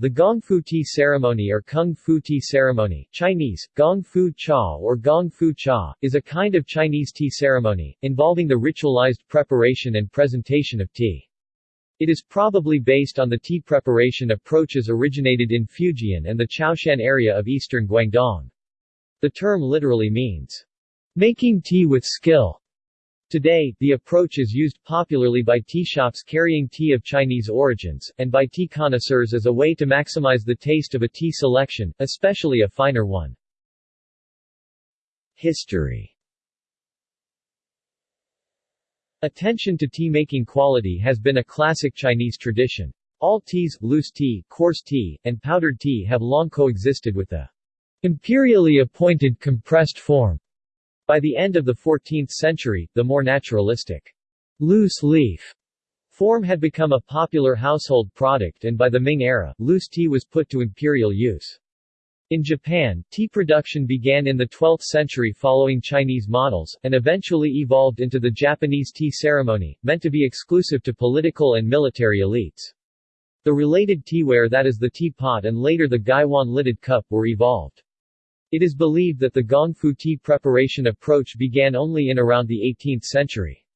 The Gong Fu tea ceremony or Kung Fu tea ceremony Chinese, Gong Fu Cha or Gong Fu Cha, is a kind of Chinese tea ceremony, involving the ritualized preparation and presentation of tea. It is probably based on the tea preparation approaches originated in Fujian and the Chaoshan area of eastern Guangdong. The term literally means, making tea with skill. Today, the approach is used popularly by tea shops carrying tea of Chinese origins, and by tea connoisseurs as a way to maximize the taste of a tea selection, especially a finer one. History Attention to tea-making quality has been a classic Chinese tradition. All teas, loose tea, coarse tea, and powdered tea have long coexisted with the imperially appointed compressed form by the end of the 14th century, the more naturalistic loose leaf form had become a popular household product and by the Ming era, loose tea was put to imperial use. In Japan, tea production began in the 12th century following Chinese models, and eventually evolved into the Japanese tea ceremony, meant to be exclusive to political and military elites. The related teaware that is the teapot and later the gaiwan-lidded cup were evolved. It is believed that the Gongfu tea preparation approach began only in around the 18th century.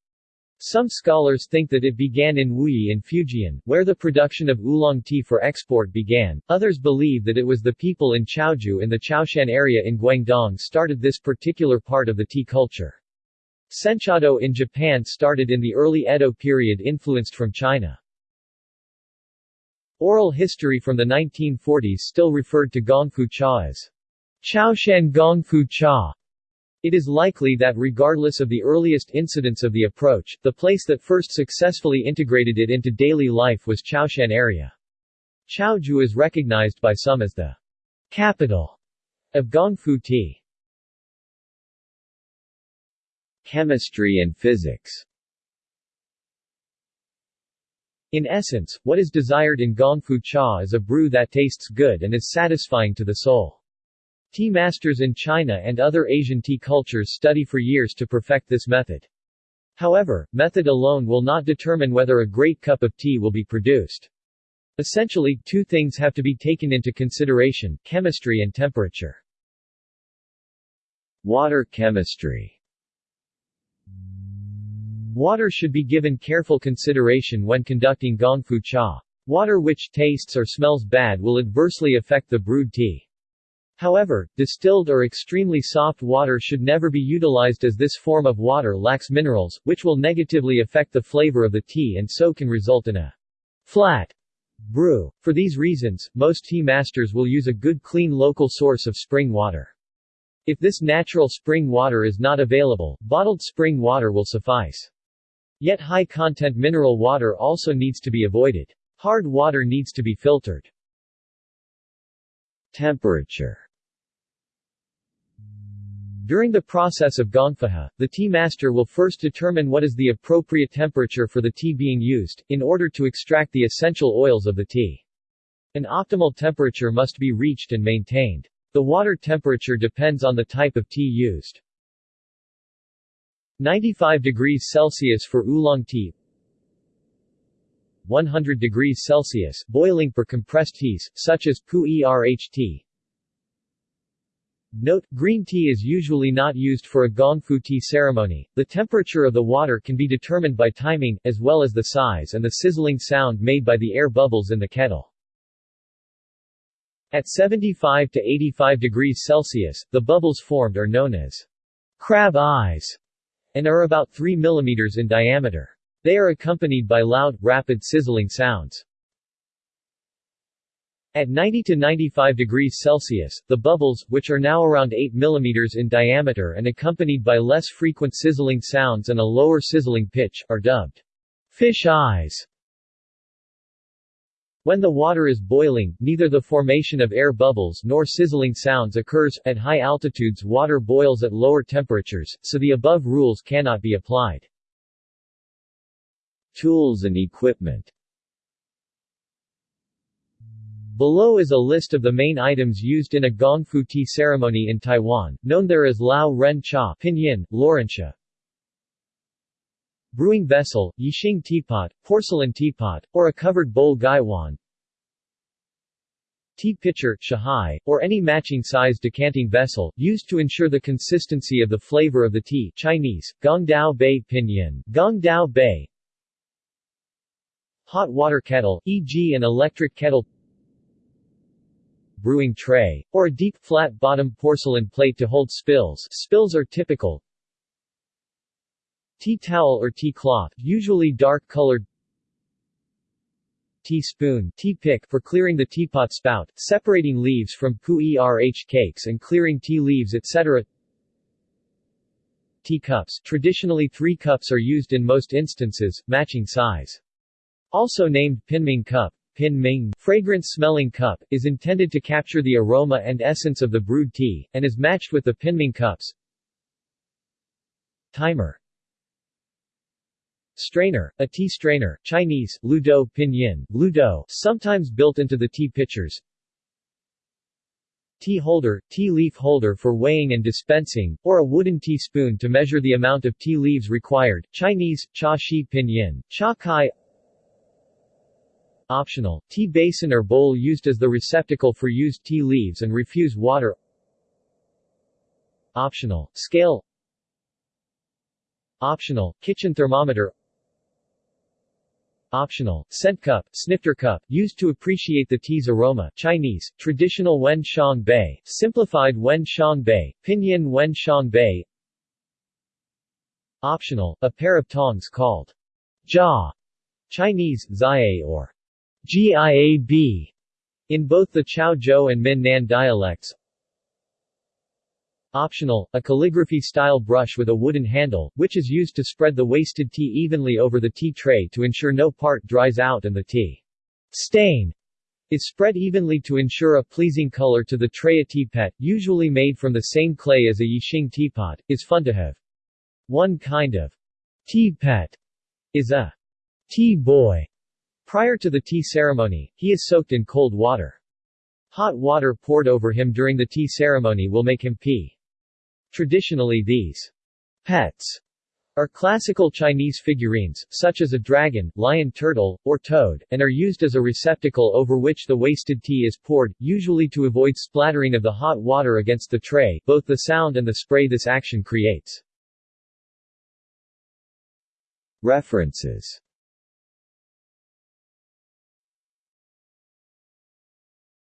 Some scholars think that it began in Wuyi in Fujian, where the production of oolong tea for export began. Others believe that it was the people in Chaozhou in the Chaoshan area in Guangdong started this particular part of the tea culture. Senchado in Japan started in the early Edo period influenced from China. Oral history from the 1940s still referred to Gongfu cha as Chaoshan Gongfu Cha. It is likely that regardless of the earliest incidents of the approach, the place that first successfully integrated it into daily life was Chaoshan area. Chaozhou is recognized by some as the capital of Gongfu tea. Chemistry and physics In essence, what is desired in Gongfu cha is a brew that tastes good and is satisfying to the soul. Tea masters in China and other Asian tea cultures study for years to perfect this method. However, method alone will not determine whether a great cup of tea will be produced. Essentially, two things have to be taken into consideration, chemistry and temperature. Water chemistry Water should be given careful consideration when conducting gongfu cha. Water which tastes or smells bad will adversely affect the brewed tea. However, distilled or extremely soft water should never be utilized as this form of water lacks minerals, which will negatively affect the flavor of the tea and so can result in a flat brew. For these reasons, most tea masters will use a good clean local source of spring water. If this natural spring water is not available, bottled spring water will suffice. Yet high-content mineral water also needs to be avoided. Hard water needs to be filtered. Temperature during the process of gongfu cha, the tea master will first determine what is the appropriate temperature for the tea being used, in order to extract the essential oils of the tea. An optimal temperature must be reached and maintained. The water temperature depends on the type of tea used. 95 degrees Celsius for oolong tea 100 degrees Celsius boiling for compressed teas, such as pu erh tea Note, green tea is usually not used for a gongfu tea ceremony. The temperature of the water can be determined by timing, as well as the size and the sizzling sound made by the air bubbles in the kettle. At 75 to 85 degrees Celsius, the bubbles formed are known as crab eyes and are about 3 mm in diameter. They are accompanied by loud, rapid sizzling sounds. At 90 to 95 degrees Celsius, the bubbles, which are now around 8 mm in diameter and accompanied by less frequent sizzling sounds and a lower sizzling pitch, are dubbed fish eyes. When the water is boiling, neither the formation of air bubbles nor sizzling sounds occurs. At high altitudes water boils at lower temperatures, so the above rules cannot be applied. Tools and equipment Below is a list of the main items used in a gongfu tea ceremony in Taiwan, known there as Lao Ren Cha pinyin, laorencha. Brewing vessel, yixing teapot, porcelain teapot, or a covered bowl gaiwan. tea pitcher shahai, or any matching size decanting vessel, used to ensure the consistency of the flavor of the tea Chinese, Gongdao Bei Pinyin, Gongdao Bei Hot water kettle, e.g. an electric kettle brewing tray, or a deep flat-bottom porcelain plate to hold spills spills are typical tea towel or tea cloth, usually dark-colored teaspoon tea pick for clearing the teapot spout, separating leaves from pu-erh cakes and clearing tea leaves etc. Teacups Traditionally three cups are used in most instances, matching size. Also named pinming cup, pinming, fragrance-smelling cup, is intended to capture the aroma and essence of the brewed tea, and is matched with the pinming cups. Timer Strainer, a tea strainer, Chinese, ludo pinyin, ludo, sometimes built into the tea pitchers. Tea holder, tea leaf holder for weighing and dispensing, or a wooden teaspoon to measure the amount of tea leaves required, Chinese, cha shi pinyin, cha kai. Optional, tea basin or bowl used as the receptacle for used tea leaves and refuse water. Optional, scale. Optional, kitchen thermometer. Optional, scent cup, snifter cup, used to appreciate the tea's aroma. Chinese, traditional Wen Xiang Bei, simplified Wen Xiang Bei, pinyin Wen Xiang Bei. Optional, a pair of tongs called jia, Chinese, ziae or giab, in both the Chaozhou and Min Nan dialects Optional, a calligraphy-style brush with a wooden handle, which is used to spread the wasted tea evenly over the tea tray to ensure no part dries out and the tea stain is spread evenly to ensure a pleasing color to the tray. A tea pet, usually made from the same clay as a Yixing teapot, is fun to have. One kind of tea pet is a tea boy. Prior to the tea ceremony, he is soaked in cold water. Hot water poured over him during the tea ceremony will make him pee. Traditionally these pets are classical Chinese figurines, such as a dragon, lion turtle, or toad, and are used as a receptacle over which the wasted tea is poured, usually to avoid splattering of the hot water against the tray, both the sound and the spray this action creates. References